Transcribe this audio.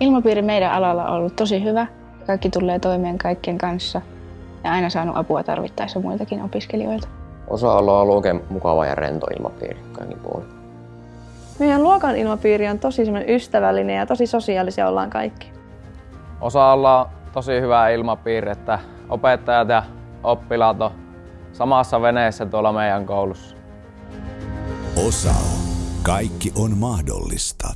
Ilmapiiri meidän alalla on ollut tosi hyvä. Kaikki tulee toimeen kaikkien kanssa ja aina saanut apua tarvittaessa muiltakin opiskelijoilta. Osa-alue on oikein mukava ja rento ilmapiiri kaikin puolin. Meidän luokan ilmapiiri on tosi ystävällinen ja tosi sosiaalisia ollaan kaikki. Osa on tosi hyvä ilmapiiri, että opettajat ja oppilaat on samassa veneessä tuolla meidän koulussa. Osa. Kaikki on mahdollista.